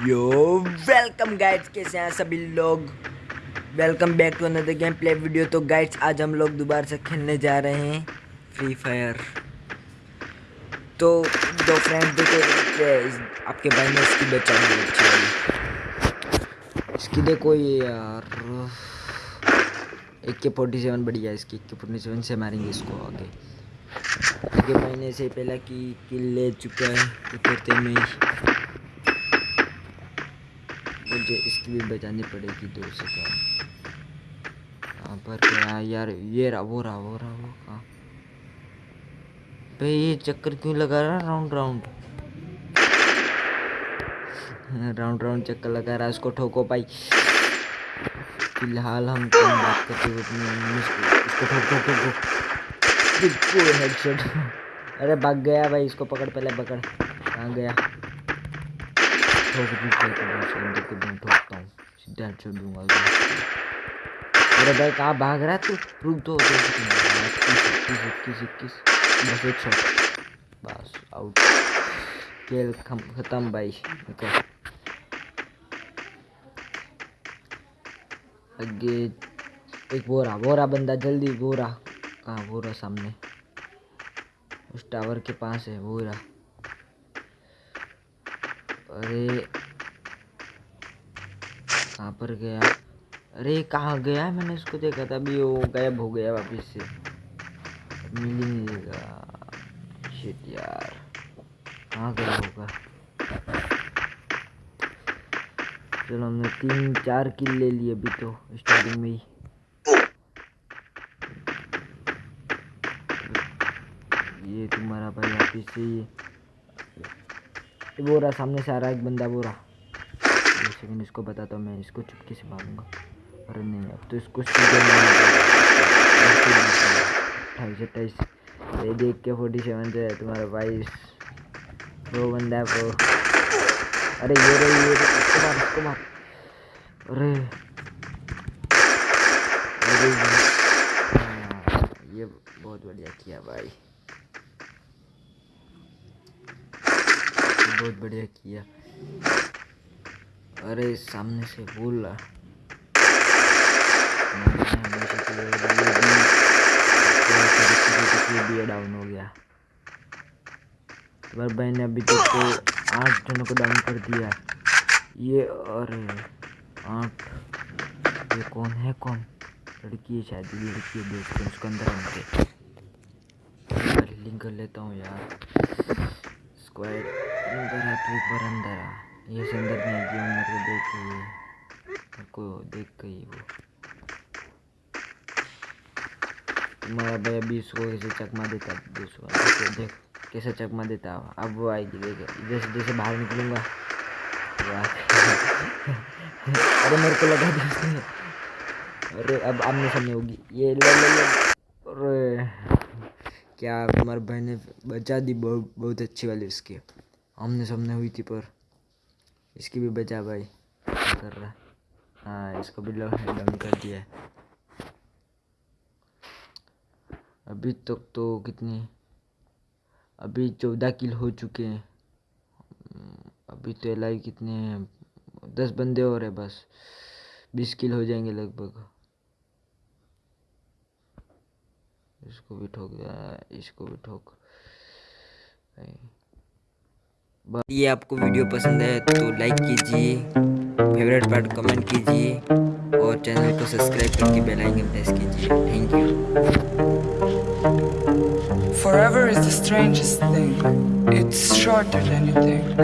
Welcome guides कैसे हैं सभी लोग? Welcome back to another game play video तो गाइड्स आज हम लोग दोबारा से खेलने जा रहे हैं फ्री फायर तो दो फ्रेंड देखो आपके भाई ने इसकी बचा दी इसकी देखो ये यार। एक फोर्टी सेवन बढ़िया इसकी। एक फोर्टी सेवन से मारेंगे इसको आगे। आगे महीने से पहला की किल ले चुका है। उतरते में मुझे इसकी भी बचानी पड़ेगी दो से कम कहाँ पर क्या यार? ये रहा, वो रहा वो रहा, वो कहाँ? भाई ये चक्कर क्यों लगा रहा राउंड राउंड। राउंड राउंड चक्कर लगा रहा है उसको ठोको भाई। फ़िलहाल हम बात करते हुए इसको ठोक ठोक ठोक ठोक। हेडशॉट अरे भाग गया भाई, इसको पकड़, पहले पकड़। कहाँ गया? हूँ भाई कहाँ भाग रहा है तू रुक दो बस एक शॉट बस आउट खेल खत्म भाई निकल आगे एक वो रहा बंदा जल्दी बोरा कहाँ रहा सामने उस टावर के पास है रहा अरे, कहाँ पर गया? अरे, कहाँ गया मैंने इसको देखा था अभी, वो गायब हो गया वापस से। मिल ही नहीं देगा शिट यार। कहाँ गया होगा? चलो, हमने तीन, चार किल ले लिए अभी तो स्टार्टिंग में ही। ये तुम्हारा भाई वापिस से ही। वो रहा सामने से आ रहा एक बंदा वो रहा। एक इसको बताता हूँ मैं इसको चुपके से भागूँगा अरे नहीं अब तो इसको अट्ठाईस अट्ठाईस ये देख के फोर्टी सेवन से तुम्हारा बाईस। वो बंदा वो। अरे ये रे ये इसको मार इसको मार। अरे। अरे। हाँ, ये बहुत बढ़िया किया भाई। बहुत बढ़िया किया। अरे, सामने से बोल डाउन हो गया तुम्हारे भाई ने अभी तक तो आठ जनों को डाउन कर दिया। ये, अरे, आठ। ये कौन है, कौन? लड़की है शायद, ये लड़की है देखते हैं उसके अंदर हमके लिंक कर लेता हूँ यार। स्क्वाड अंदर है तू ऊपर अंदर आ ये से अंदर नहीं गया मेरे को देख के ये मेरे को देख ही वो। तुम्हारा भाई अभी इसको कैसे चकमा देता दूसरा देख देख कैसे चकमा देता अब वो आएगी, देख, जैसे जैसे बाहर निकलूँगा। अरे मेरे को लगा दी उसने। अरे अब आमने सामने होगी। ये ले ले ले। अरे, क्या तुम्हारे भाई ने बचा दी, बहुत बहुत अच्छी वाली उसकी। आमने सामने हुई थी पर। इसकी भी बचा भाई। कर रहा हाँ? इसको भी लव डाउन कर दिया अभी तक तो, तो कितनी अभी चौदह किल हो चुके हैं। अभी तो एल कितने हैं? दस बंदे और है बस। बीस किल हो जाएँगे लगभग। इसको भी ठोक इसको भी ठोक। ये आपको वीडियो पसंद है तो लाइक कीजिए फेवरेट पार्ट कमेंट कीजिए और चैनल को सब्सक्राइब करके बेल आइकन प्रेस कीजिए thank you Forever is the strangest thing. It's shorter than you think.